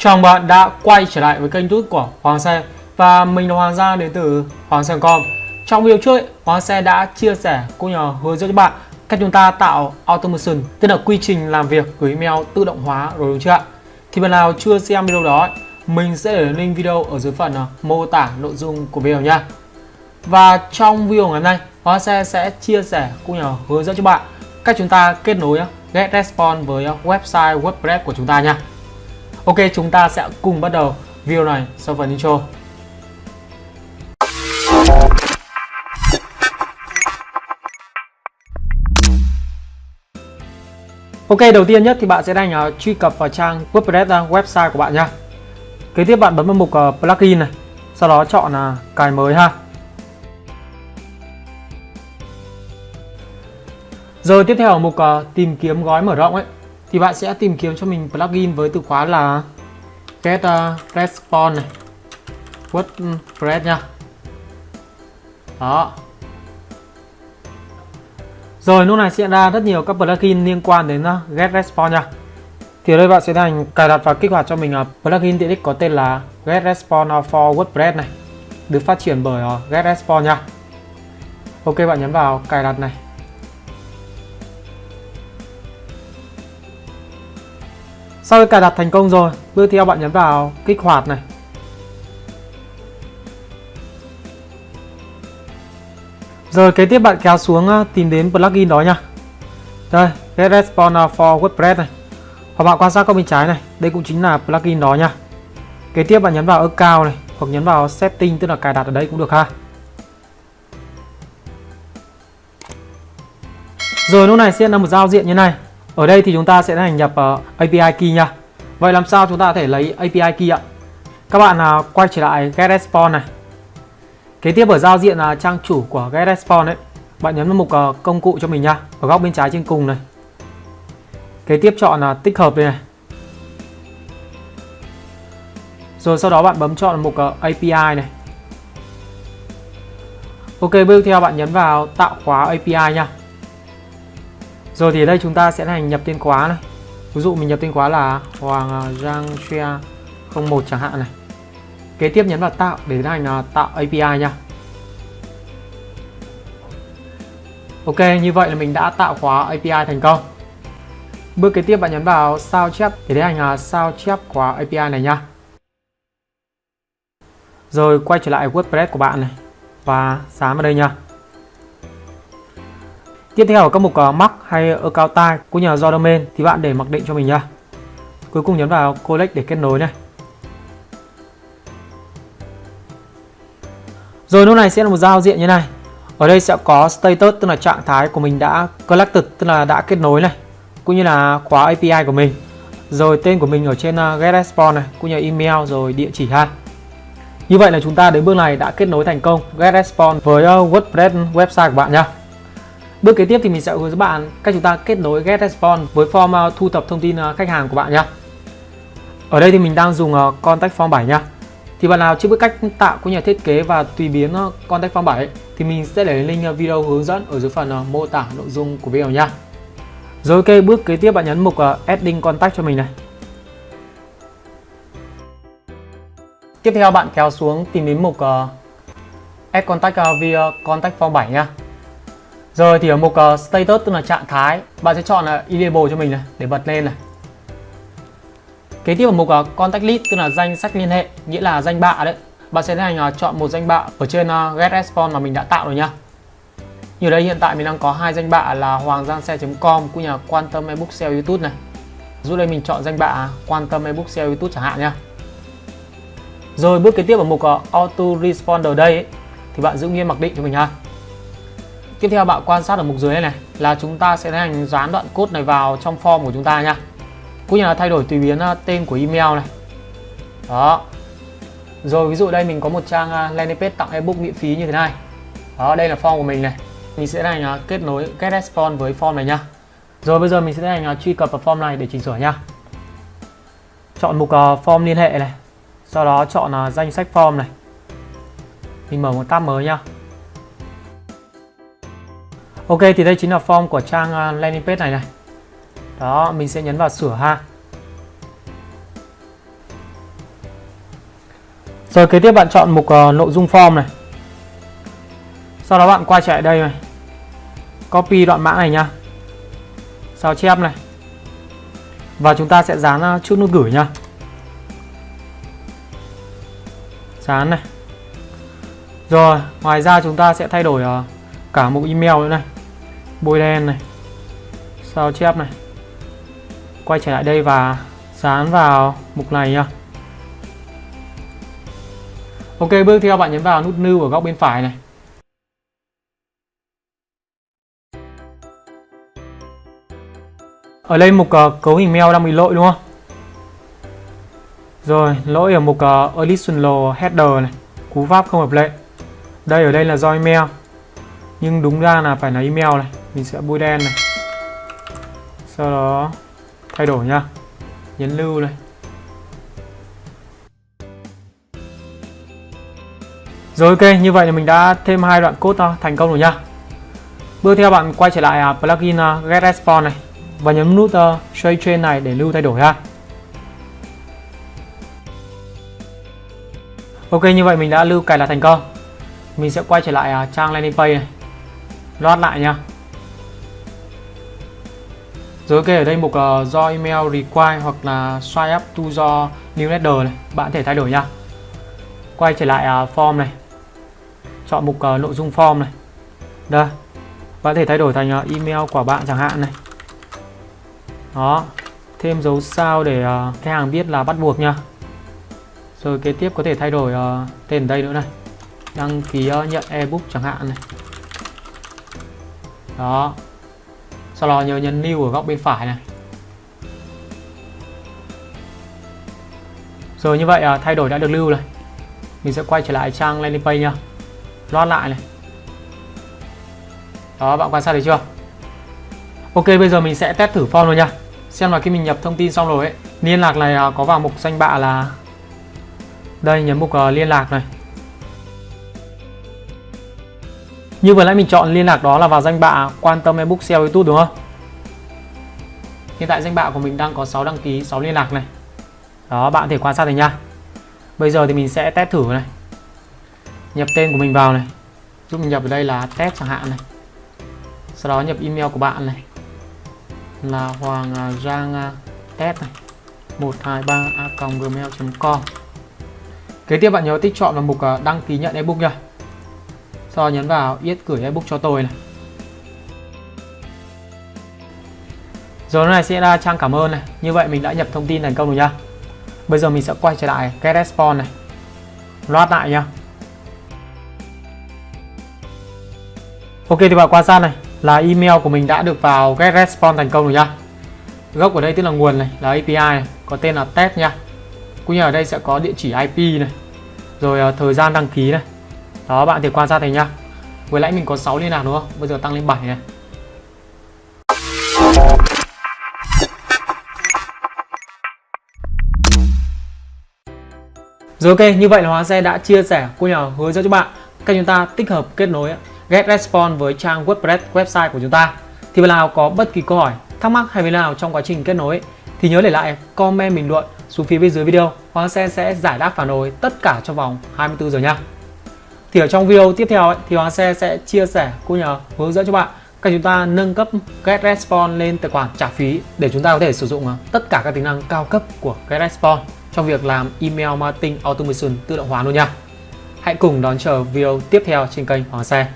Chào mừng bạn đã quay trở lại với kênh YouTube của Hoàng Xe. Và mình là Hoàng Gia đến từ Hoàng Xe.com Trong video trước, Hoàng Xe đã chia sẻ cũng như hướng dẫn cho bạn cách chúng ta tạo automation Tức là quy trình làm việc gửi email tự động hóa rồi đúng chưa ạ? Thì bạn nào chưa xem video đó, mình sẽ để link video ở dưới phần à, mô tả nội dung của video nha. Và trong video ngày hôm nay, Hoàng Xe sẽ chia sẻ cũng như hướng dẫn cho bạn cách chúng ta kết nối à, GetResponse với à, website WordPress của chúng ta nha. Ok, chúng ta sẽ cùng bắt đầu video này sau phần intro. Ok, đầu tiên nhất thì bạn sẽ đang uh, truy cập vào trang WordPress uh, website của bạn nha. Kế tiếp bạn bấm vào mục uh, plugin này, sau đó chọn uh, cài mới ha. Rồi tiếp theo ở mục uh, tìm kiếm gói mở rộng ấy thì bạn sẽ tìm kiếm cho mình plugin với từ khóa là get uh, response này. WordPress nha. Đó. Rồi lúc này sẽ ra rất nhiều các plugin liên quan đến uh, get response nha. Thì ở đây bạn sẽ thành cài đặt và kích hoạt cho mình uh, plugin tiện ích có tên là get response for WordPress này. Được phát triển bởi uh, get response nha. Ok bạn nhấn vào cài đặt này. Sau khi cài đặt thành công rồi, bước theo bạn nhấn vào kích hoạt này. Rồi kế tiếp bạn kéo xuống à, tìm đến plugin đó nha. Đây, Get Response for WordPress này. Hoặc bạn quan sát góc bên trái này, đây cũng chính là plugin đó nha. Kế tiếp bạn nhấn vào account này, hoặc nhấn vào setting tức là cài đặt ở đây cũng được ha. Rồi lúc này sẽ là một giao diện như này. Ở đây thì chúng ta sẽ hành nhập ờ, API key nha. Vậy làm sao chúng ta có thể lấy API key ạ? Các bạn à, quay trở lại GetResponse này. Kế tiếp ở giao diện à, trang chủ của GetResponse ấy, bạn nhấn vào mục ờ, công cụ cho mình nha, ở góc bên trái trên cùng này. Kế tiếp chọn là tích hợp đây này. Rồi sau đó bạn bấm chọn mục ờ, API này. Ok, bước theo bạn nhấn vào tạo khóa API nha. Rồi thì ở đây chúng ta sẽ hành nhập tên khóa này. Ví dụ mình nhập tên khóa là Hoàng Giang Share 01 chẳng hạn này. Kế tiếp nhấn vào tạo để tiến hành à, tạo API nha. Ok, như vậy là mình đã tạo khóa API thành công. Bước kế tiếp bạn nhấn vào sao chép để tiến hành à, sao chép khóa API này nha. Rồi quay trở lại WordPress của bạn này và dán vào đây nha. Tiếp theo ở các mục uh, hay Account Type của nhà do domain thì bạn để mặc định cho mình nha. Cuối cùng nhấn vào Collect để kết nối này. Rồi lúc này sẽ là một giao diện như này. Ở đây sẽ có status tức là trạng thái của mình đã collected tức là đã kết nối này, cũng như là khóa API của mình. Rồi tên của mình ở trên ờ, uh, GetResponse này, cũng như email rồi địa chỉ ha. Như vậy là chúng ta đến bước này đã kết nối thành công GetResponse với ờ, WordPress website của bạn nha. Bước kế tiếp thì mình sẽ hướng dẫn bạn cách chúng ta kết nối get response với form uh, thu thập thông tin uh, khách hàng của bạn nhé. Ở đây thì mình đang dùng uh, Contact Form 7 nha. Thì bạn nào chưa biết cách tạo cũng như thiết kế và tùy biến Contact Form 7 thì mình sẽ để link video hướng dẫn ở dưới phần mô tả nội dung của video nha. Rồi ok, bước kế tiếp bạn nhấn mục Adding Contact cho mình này. Tiếp theo bạn kéo xuống tìm đến mục Add Contact via Contact Form 7 nha. Rồi thì ở mục uh, status tức là trạng thái, bạn sẽ chọn là enable cho mình này để bật lên này. Kế tiếp ở mục uh, contact list tức là danh sách liên hệ, nghĩa là danh bạ đấy. Bạn sẽ tiến hành uh, ờ, chọn một danh bạ ở trên uh, get response mà mình đã tạo rồi nhá. Như đây hiện tại mình đang có hai danh bạ là hoàng giang xe.com cũng như là quan tâm ebook sale youtube này. Giúp đây mình chọn danh bạ quan tâm ebook sale youtube chẳng hạn nhá. Rồi bước kế tiếp ở mục uh, auto responder đây ấy, thì bạn giữ nguyên mặc định cho mình ha. Tiếp theo bạn quan sát ở mục dưới này, này là chúng ta sẽ tiến hành dán đoạn code này vào trong form của chúng ta nha. Cũng như là thay đổi tùy biến à, tên của email này. Đó. Rồi ví dụ đây mình có một trang à, landing page tặng ebook miễn phí như thế này. Đó, đây là form của mình này. Mình sẽ tiến hành kết nối get response với form này nha. Rồi bây giờ mình sẽ tiến hành truy cập vào form này để chỉnh sửa nha. Chọn mục à, form liên hệ này. Sau đó chọn danh sách form này. Mình mở một tab mới nha. Ok thì đây chính là form của trang à, landing page này này Đó mình sẽ nhấn vào sửa ha Rồi kế tiếp bạn chọn mục uh, nội dung form này. Sau đó bạn quay trở lại đây này. Copy đoạn mã này nha. Sao chép này. Và chúng ta sẽ dán uh, chút nút gửi nha. Dán này. Rồi, ngoài ra chúng ta sẽ thay đổi uh, cả mục email nữa này. Bôi đen này. Sao chép này. Quay trở lại đây và dán vào mục này nhá Ok, bước theo bạn nhấn vào nút new ở góc bên phải này. Ở đây mục uh, cấu hình mail đang bị lỗi đúng không? Rồi, lỗi ở mục uh, additional header này, cú pháp không hợp lệ. Đây ở đây là do email. Nhưng đúng ra là phải là email này, mình sẽ bôi đen này. Sau đó thay đổi nha. Nhấn lưu này. Rồi ok, như vậy là mình đã thêm hai đoạn code à, thành công rồi nha. Bước theo bạn quay trở lại à, plugin à, Get Response này và nhấn nút Show Chain này để lưu thay đổi ha. Ok, như vậy mình đã lưu cài đặt thành công. Mình sẽ quay trở lại trang landing page này. Load lại nha. Rồi ok, ở đây mục uh, do email require hoặc là swipe up to do newsletter này, bạn có thể thay đổi nha. Quay trở lại uh, form này. Chọn mục uh, nội dung form này. Đây. Bạn có thể thay đổi thành uh, email của bạn chẳng hạn này. Đó. Thêm dấu sao để uh, khách hàng biết là bắt buộc nha. Rồi kế tiếp có thể thay đổi uh, tên đây nữa này. Đăng ký uh, nhận ebook chẳng hạn này. Đó sau đó nhớ nhấn new ở góc bên phải này. Rồi như vậy à, thay đổi đã được lưu này mình sẽ quay trở lại trang landing page nha load lại này. Đó bạn quan sát thấy chưa? Ok bây giờ mình sẽ test thử form rồi nha xem là khi mình nhập thông tin xong rồi ấy liên lạc này à, có vào mục danh bạ là đây nhấn mục uh, liên lạc này. Như vừa nãy mình chọn liên lạc đó là vào danh bạ quan tâm ebook SEO YouTube đúng không? Hiện tại danh bạ của mình đang có 6 đăng ký 6 liên lạc này. Đó, bạn có thể quan sát thấy nha. Bây giờ thì mình sẽ test thử này. Nhập tên của mình vào này. Giúp mình nhập ở đây là test chẳng hạn này. Sau đó nhập email của bạn này. Là hoàng à, giang à, test này. 123 a gmail.com kế tiếp bạn nhớ tích chọn vào mục à, đăng ký nhận ebook nha sau đó nhấn vào yết gửi ebook cho tôi này. Rồi này sẽ ra trang cảm ơn này. Như vậy mình đã nhập thông tin thành công rồi nha bây giờ mình sẽ quay trở lại cái response này. Load lại nha Ok thì bạn quan sát này. Là email của mình đã được vào get response thành công rồi nha. Gốc ở đây tức là nguồn này là API này, có tên là test nha. Cũng như ở đây sẽ có địa chỉ IP này, rồi ờ, thời gian đăng ký này. Đó bạn thì quan sát thấy nha. Vừa nãy mình có 6 liên lạc đúng không? Bây giờ tăng lên 7 này. Rồi ok, như vậy là Hóa Xe đã chia sẻ cô nhỏ hướng dẫn cho bạn cách chúng ta tích hợp kết nối get response với trang WordPress website của chúng ta. Thì bạn nào có bất kỳ câu hỏi, thắc mắc hay vấn nào trong quá trình kết nối thì nhớ để lại comment bình luận xuống phía bên dưới video. hóa Xe sẽ giải đáp phản hồi tất cả trong vòng 24 giờ nha. Thì ở trong video tiếp theo ấy, thì Hoàng Xe sẽ chia sẻ cũng nhờ hướng dẫn cho bạn cách chúng ta nâng cấp GetResponse lên tài khoản trả phí để chúng ta có thể sử dụng ờ, tất cả các tính năng cao cấp của GetResponse trong việc làm email marketing automation tự động hóa luôn nha. Hãy cùng đón chờ video tiếp theo trên kênh Hoàng Xe.